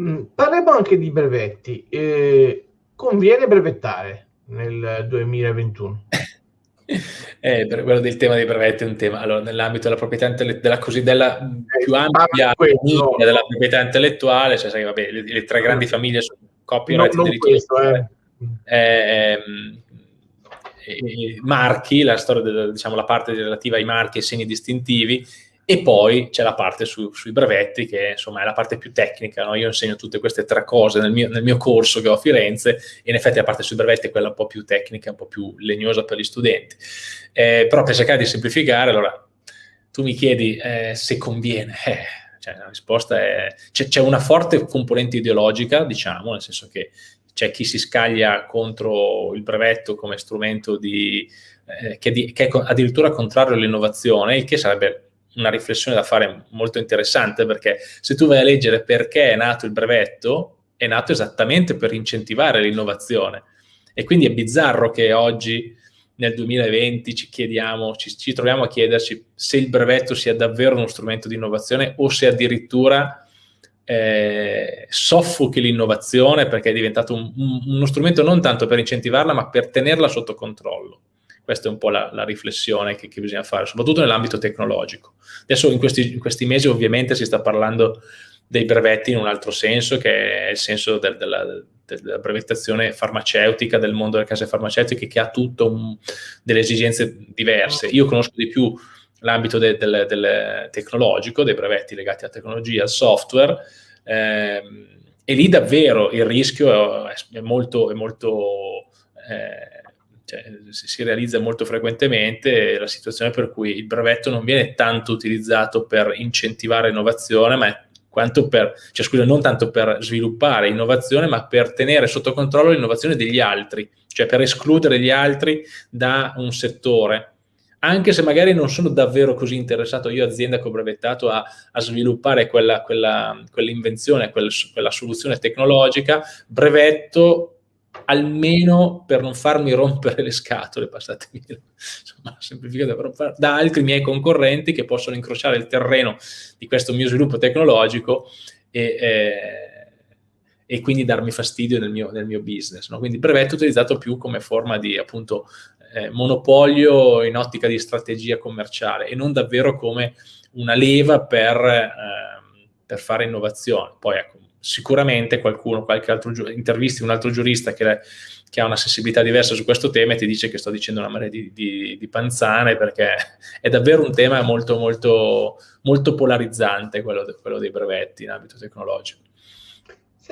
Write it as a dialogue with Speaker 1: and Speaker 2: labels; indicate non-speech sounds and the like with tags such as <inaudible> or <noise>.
Speaker 1: Mm, parliamo anche di brevetti. Eh, conviene brevettare nel 2021? <laughs>
Speaker 2: Eh, per quello del tema dei brevetti è un tema. Allora, nell'ambito della proprietà intellettuale, della così della eh, più ampia famiglia della proprietà intellettuale, cioè sai, vabbè, le, le, tre grandi famiglie sono copyright, no, questo, eh. Eh, eh, marchi, la storia, del, diciamo, la parte relativa ai marchi e segni distintivi, e poi c'è la parte su, sui brevetti che insomma è la parte più tecnica, no? io insegno tutte queste tre cose nel mio, nel mio, corso che ho a Firenze e in effetti la parte sui brevetti è quella un po' più tecnica, un po' più legnosa per gli studenti. Eh, però per cercare di semplificare, allora tu mi chiedi eh, se conviene, eh, cioè, la risposta è c'è una forte componente ideologica, diciamo, nel senso che c'è chi si scaglia contro il brevetto come strumento di, eh, che, di, che è addirittura contrario all'innovazione, il che sarebbe una riflessione da fare molto interessante perché se tu vai a leggere perché è nato il brevetto, è nato esattamente per incentivare l'innovazione. E quindi è bizzarro che oggi, nel 2020, ci chiediamo, ci, ci troviamo a chiederci se il brevetto sia davvero uno strumento di innovazione o se addirittura eh, soffochi l'innovazione perché è diventato un, un, uno strumento non tanto per incentivarla, ma per tenerla sotto controllo. Questa è un po' la, la riflessione che, che, bisogna fare, soprattutto nell'ambito tecnologico. Adesso in questi, in questi, mesi ovviamente si sta parlando dei brevetti in un altro senso, che è il senso del, della, della, brevettazione farmaceutica, del mondo delle case farmaceutiche, che ha tutto delle esigenze diverse. Io conosco di più l'ambito de, del, del tecnologico, dei brevetti legati alla tecnologia, al software, ehm, e lì davvero il rischio è, è molto, è molto eh, cioè, si realizza molto frequentemente la situazione per cui il brevetto non viene tanto utilizzato per incentivare innovazione, ma quanto per, cioè scusa, non tanto per sviluppare innovazione, ma per tenere sotto controllo l'innovazione degli altri, cioè per escludere gli altri da un settore. Anche se magari non sono davvero così interessato io, azienda che ho brevettato, a, a sviluppare quella, quella, quell'invenzione, quella, quella soluzione tecnologica, brevetto almeno per non farmi rompere le scatole, passatemi <laughs> insomma, semplificato, però da altri miei concorrenti che possono incrociare il terreno di questo mio sviluppo tecnologico e, eh, e quindi darmi fastidio nel mio, nel mio business. No? Quindi il brevetto utilizzato più come forma di appunto eh, monopolio in ottica di strategia commerciale e non davvero come una leva per, eh, per fare innovazione. Poi ecco, sicuramente qualcuno, qualche altro intervisti un altro giurista che, che, ha una sensibilità diversa su questo tema e ti dice che sto dicendo una marea di, di, di panzane perché è davvero un tema molto, molto, molto polarizzante quello, de, quello dei brevetti in ambito tecnologico.